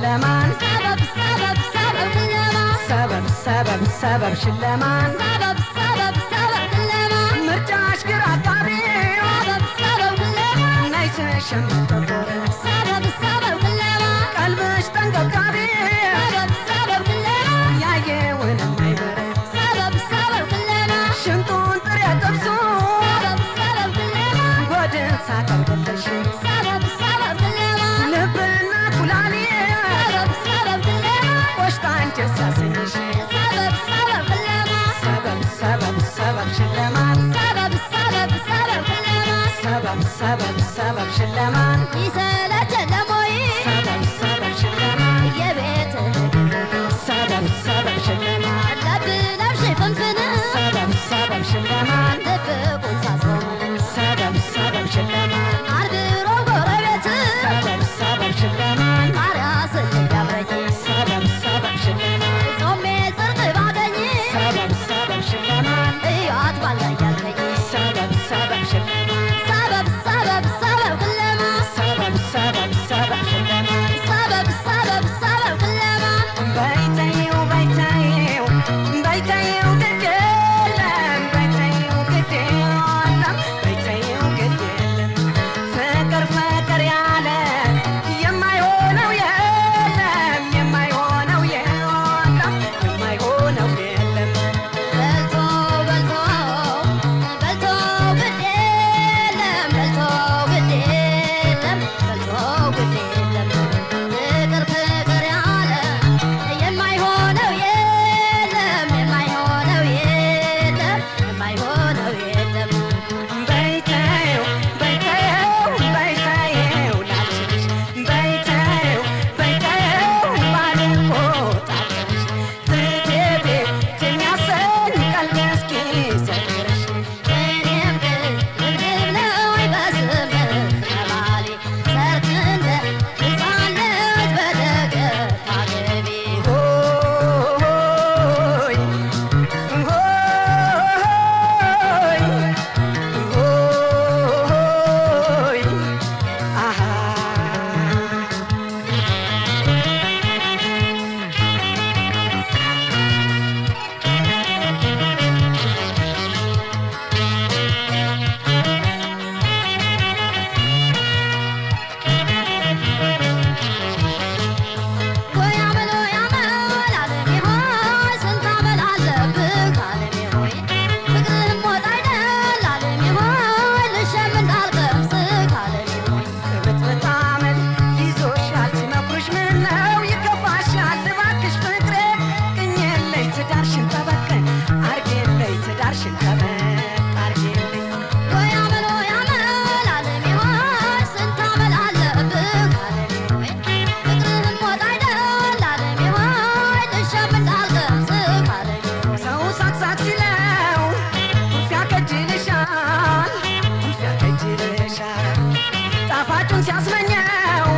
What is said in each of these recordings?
ሽለማን ሰበብ ሰበብ ሰበብ ሽለማን ሰበብ ሰበብ ሰበብ ሽለማን ሰበብ ሰበብ ሰበብ ሽለማን ምርጫሽ ግራ አጋቢ ሰበብ ሰበብ ሽለማን ነይሽ ሸምቶ شلمان. سبب السبب سبب شلمان سبب السبب سبب شلمان. يسالك ሲያስመኘው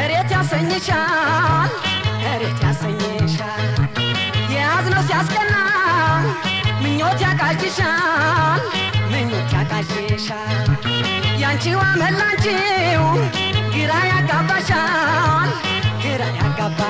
እሬት ያሰኝሻል እሬት ያሰኝሻል። የያዝነው ሲያስቀና ምኞት ያቃዥሻል ምኞት ያቃዥሻል። ያንቺዋ መላንቺው ግራ ያጋባሻል ግራ ያጋባ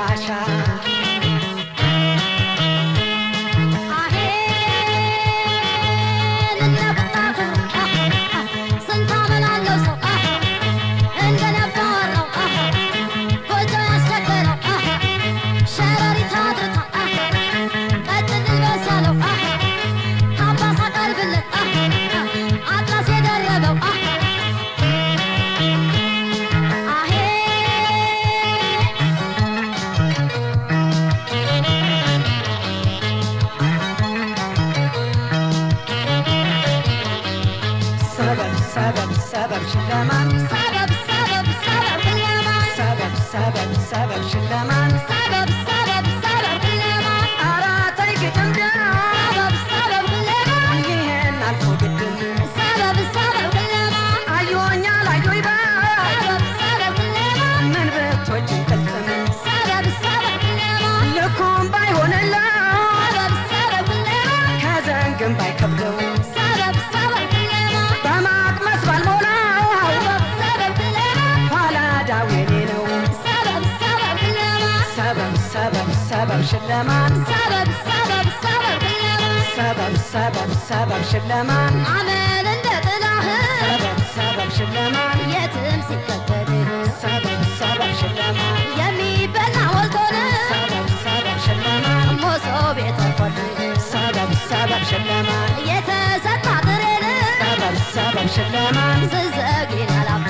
ሽለማን ሰበብ ሰበብ ሰበብ ሰበብ ሰበብ ሰበብ ሽለማን አመል እንደ ጥላህ ሰበብ ሰበብ ሽለማን የትም ሲከተልህ ሰበብ ሰበብ ሽለማን የሚበላ ሞልቶን ሰበብ ሰበብ ሽለማን ሞሶብ የተቆልህ ሰበብ ሰበብ ሽለማን የተሰጣ ጥሬን ሰበብ ሰበብ ሽለማን ያላፍ